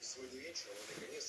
сегодня вечером наконец